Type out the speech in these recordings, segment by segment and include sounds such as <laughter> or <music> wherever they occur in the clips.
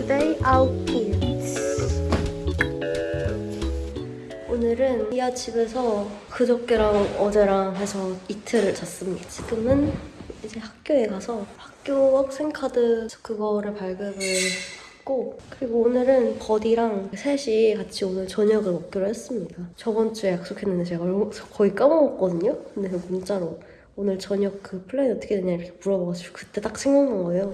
Today outfits. 오늘은 리아 집에서 그저께랑 어제랑 해서 이틀을 잤습니다. 지금은 이제 학교에 가서 학교 학생카드 그거를 발급을 했고 그리고 오늘은 buddy랑 셋이 같이 오늘 저녁을 먹기로 했습니다. 저번 주에 약속했는데 제가 얼- 거의 까먹었거든요. 근데 그 문자로 오늘 저녁 그 플랜이 어떻게 되냐 이렇게 물어봐가지고 그때 딱 생각난 거예요.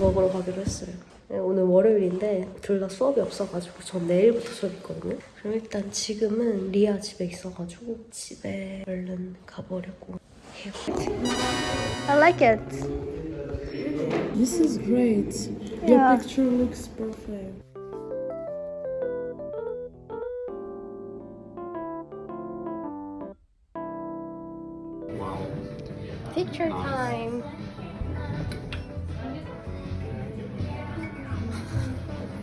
먹으러 가기로 했어요. 네, 오늘 월요일인데 둘 다 수업이 없어가지고 전 내일부터 수업 있거든요. 그럼 일단 지금은 리아 집에 있어가지고 집에 얼른 가보려고 해요. I like it. This is great. Yeah. Your picture looks perfect. Picture time.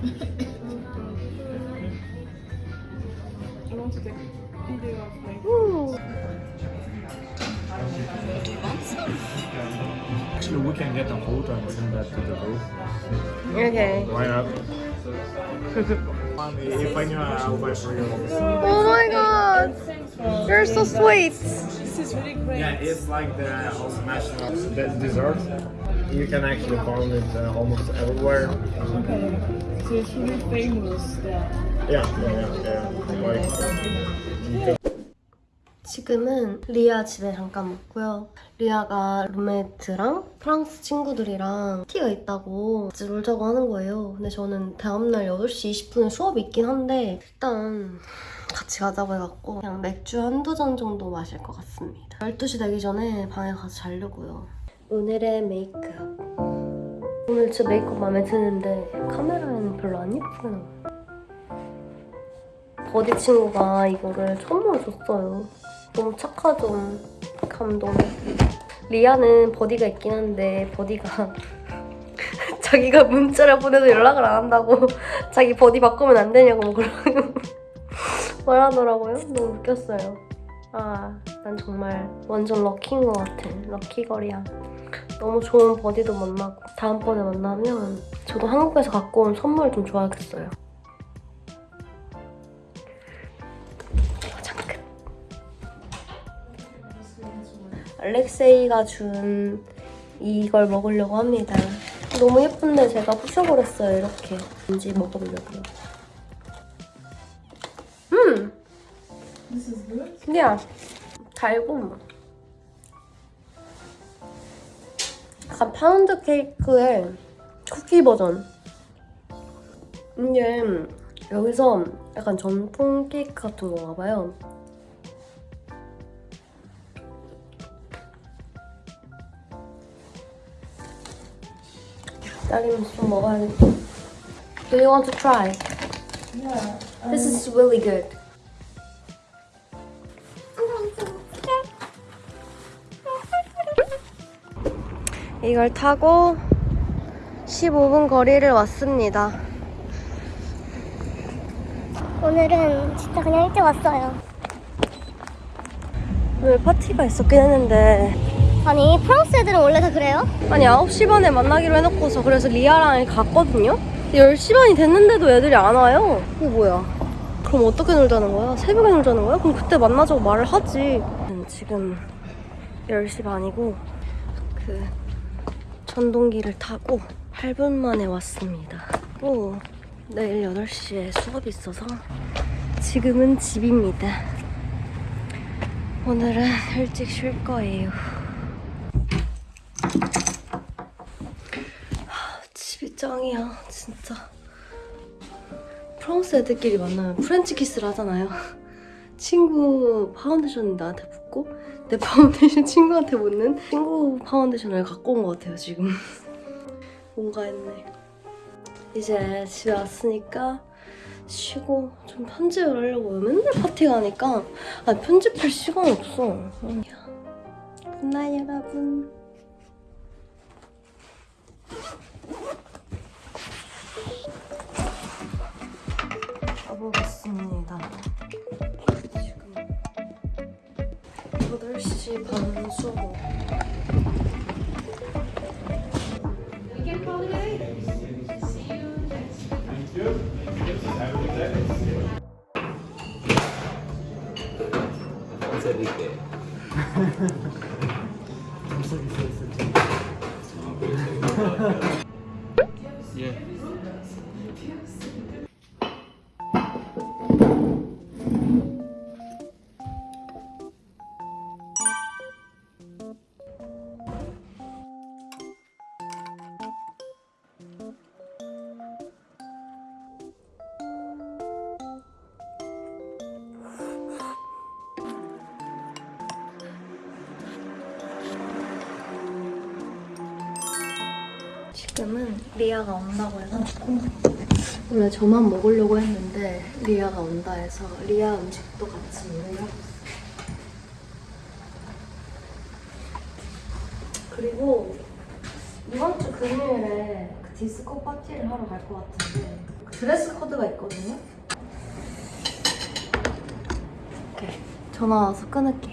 I want to take a video of like. Ooh. Actually, we can get a photo and send that to the group. Okay. Why not? <laughs> If I knew, I'll buy for you. Oh my god. You're so sweet. This is really great. Yeah, it's like the also national de- dessert. You can actually find it uh, almost everywhere. Okay. So it's really famous there. Yeah, yeah, yeah. yeah. Like, 지금은 리아 집에 잠깐 묵고요. 리아가 룸메이트랑 프랑스 친구들이랑 티가 있다고 같이 놀자고 하는 거예요. 근데 저는 다음날 8시 20분에 수업이 있긴 한데 일단 같이 가자고 해갖고 그냥 맥주 한두 잔 정도 마실 것 같습니다. 12시 되기 전에 방에 가서 자려고요. 오늘의 메이크업. 오늘 진짜 메이크업 마음에 드는데 카메라에는 별로 안 예쁘게 나와요. buddy 친구가 이거를 선물을 줬어요. 너무 착하죠. 감동. 리아는 buddy가 있긴 한데 buddy가 <laughs> 자기가 문자를 보내도 연락을 안 한다고 <laughs> 자기 buddy 바꾸면 안 되냐고 뭐 그러고 <laughs> 말하더라고요. 너무 웃겼어요. 아, 난 정말 완전 럭키인 것 같아. 럭키걸이야. 너무 좋은 버디도 만나고 다음번에 만나면 저도 한국에서 갖고 온 선물 좀 줘야겠어요. 알렉세이가 준 이걸 먹으려고 합니다. 너무 예쁜데 제가 부셔버렸어요, 이렇게. 왠지 먹어보려고요. 음! 그냥 달고 약간 파운드 케이크의 쿠키 버전. 이게 여기서 약간 전통 케이크 같은 건가 봐요. 딸기는 좀 먹어야겠다. Do you want to try? Yeah. This is really good. 이걸 타고 15분 거리를 왔습니다. 오늘은 진짜 그냥 일찍 왔어요. 오늘 파티가 있었긴 했는데 아니 프랑스 애들은 원래 다 그래요? 아니 9시 반에 만나기로 해놓고서 그래서 리아랑 갔거든요? 10시 반이 됐는데도 애들이 안 와요. 이거 뭐야? 그럼 어떻게 놀자는 거야? 새벽에 놀자는 거야? 그럼 그때 만나자고 말을 하지. 지금 10시 반이고 그 전동기를 타고 8분 만에 왔습니다. 또 내일 8시에 수업이 있어서 지금은 집입니다. 오늘은 일찍 쉴 거예요. 집이 짱이야 진짜. 프랑스 애들끼리 만나면 프렌치 키스를 하잖아요. 친구 파운데이션 나한테 붓고 내 파운데이션 친구한테 묻는 친구 파운데이션을 갖고 온 것 같아요 지금. <laughs> 뭔가 했네. 이제 집에 왔으니까 쉬고 좀 편집을 하려고 맨날 파티 가니까. 아 편집할 시간이 없어. 굿나잇 여러분 가보겠습니다. 지금 8시 반 수업. <laughs> 예. 지금은 리아가 온다고 해가지고 원래 저만 먹으려고 했는데 리아가 온다 해서 리아 음식도 같이 요리하고. 그리고 이번 주 금요일에 그 디스코 파티를 하러 갈 것 같은데 그 드레스 코드가 있거든요. 오케이 전화 와서 끊을게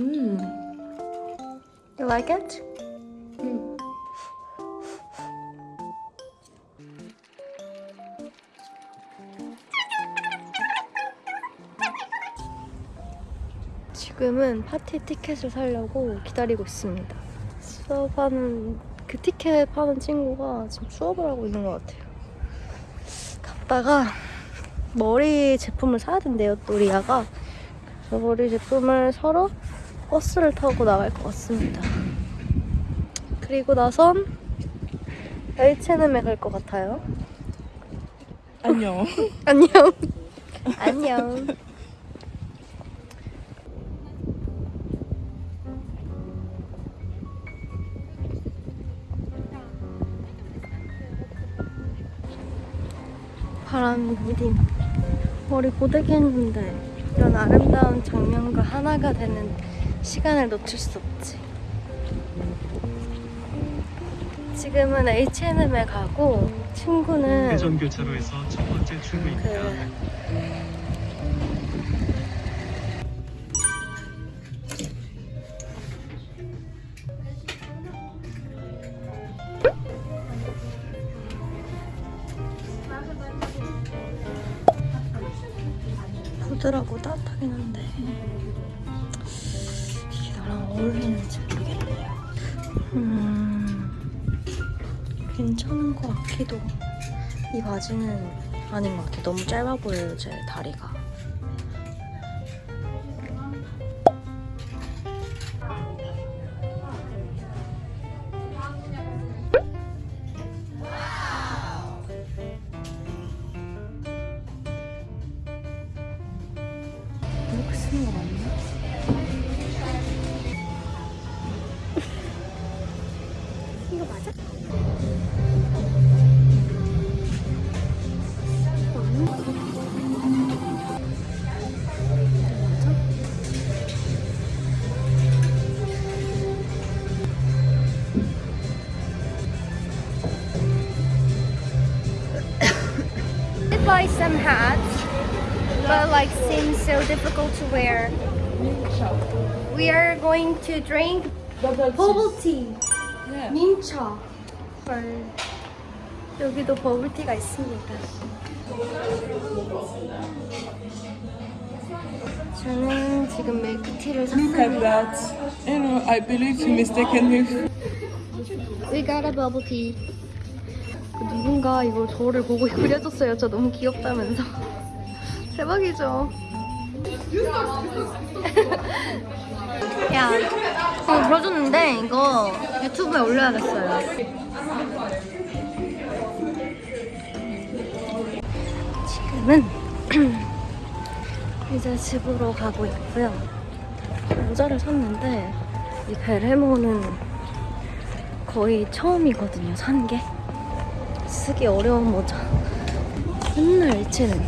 You like it? 지금은 파티 티켓을 사려고 기다리고 있습니다. 수업하는 그 티켓 파는 친구가 지금 수업을 하고 있는 것 같아요. 갔다가 머리 제품을 사야 된대요, 또 리아가. 그래서 머리 제품을 사러 버스를 타고 나갈 것 같습니다. 그리고 나선 H&M에 갈 것 같아요. 안녕. <laughs> 안녕. 안녕. 바람 디딤 머리 고데기 했는데 이런 아름다운 장면과 하나가 되는 시간을 놓칠 수 없지. 지금은 H&M에 가고 친구는 회전 교차로에서 첫 번째 출구입니다. 그 나랑 어울리는지 모르겠네요. 음, 괜찮은 것 같기도. 이 바지는 아닌 것 같아. 너무 짧아 보여요, 제 다리가. hats, but like seems so difficult to wear. We are going to drink bubble tea. Yeah. 민차. 헐. 여기도 버블티가 있습니다. 저는 지금 밀크티를 Look at 샀습니다. that. You know, I believe you mistaken me. We got a bubble tea. 그 누군가 이걸 저를 보고 그려줬어요. 저 너무 귀엽다면서. <laughs> 대박이죠? <laughs> 야, 어, 그려줬는데 이거 유튜브에 올려야겠어요. 저희는 <clears throat> 이제 집으로 가고 있고요. 모자를 샀는데 이 벨헤모는 거의 처음이거든요. 산 게. 쓰기 어려운 모자. 맨날 H&M.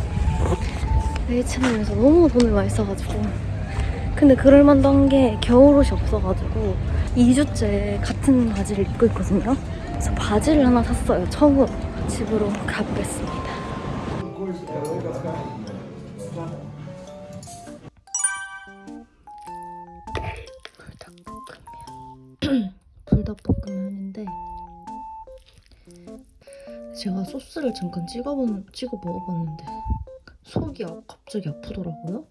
H&M에서 너무 돈을 많이 써가지고. 근데 그럴만도 한게 겨울옷이 없어가지고 2주째 같은 바지를 입고 있거든요. 그래서 바지를 하나 샀어요. 처음으로. 가보겠습니다. 제가 소스를 잠깐 찍어본, 찍어 먹어봤는데 속이 아- 갑자기 아프더라고요.